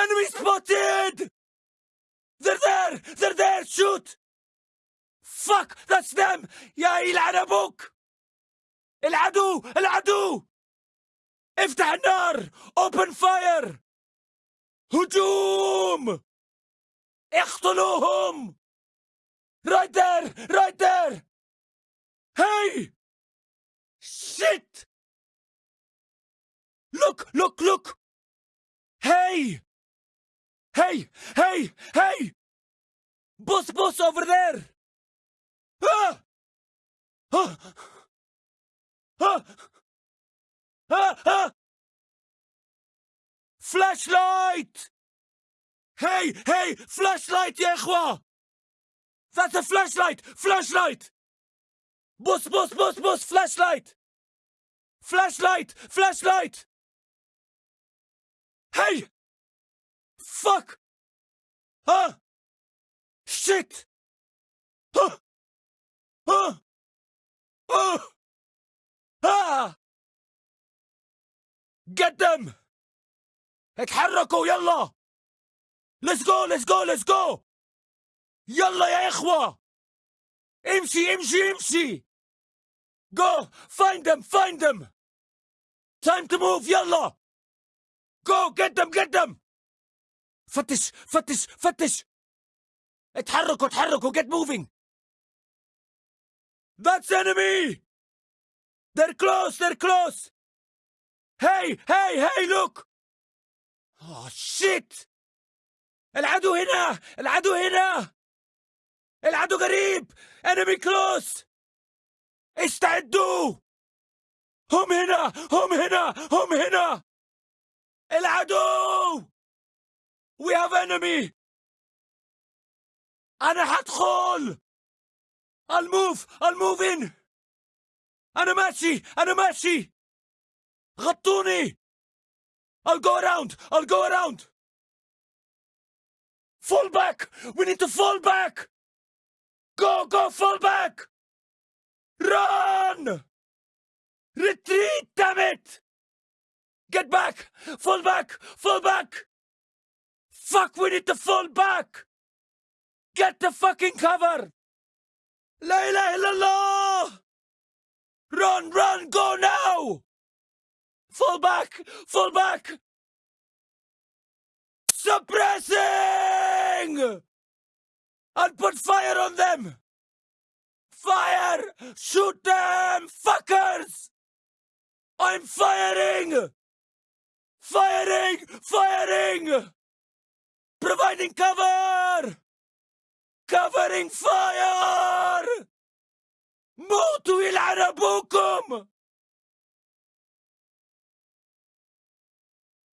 Enemy spotted! They're there! They're there! Shoot! Fuck! That's them! يا يلعن أبوك! العدو! العدو! افتح النار! Open fire! هجوم! اقتلوهم! Right there! Right there! Hey! Shit! Look! Look! Look! Hey! Hey! Hey! Bus bus over there! Ah! Ah! Ah! Ah! ah! Flashlight! Hey! Hey! Flashlight, Yechwa! That's a flashlight! Flashlight! Bus bus bus bus! Flashlight! Flashlight! Flashlight! Hey! Fuck! Ah! Shit! Ah! Ah! Ah! Ah! Get them! اتحركوا يلا! Let's go! Let's go! Let's go! يلا يا إخوة! امشي امشي امشي! Go! Find them! Find them! Time to move يلا! Go! Get them! Get them! فتش فتش فتش. اتحركوا اتحركوا. Get moving. That's enemy. They're close they're close. Hey hey hey look. Oh shit. العدو هنا العدو هنا. العدو قريب. Enemy close. استعدوا. هم هنا هم هنا هم هنا. العدو. We have enemy أنا حدخل I'll move I'll move in أنا ماشي أنا ماشي غطوني I'll go around I'll go around Fall back We need to fall back Go go fall back Run Retreat damn it Get back Fall back Fall back Fuck, we need to fall back! Get the fucking cover! La ilaha illallah! Run, run, go now! Fall back! Fall back! Suppressing! I'll put fire on them! Fire! Shoot them, fuckers! I'm firing! Firing! Firing! Providing cover! Covering fire! موتوا يلعن ابوكم!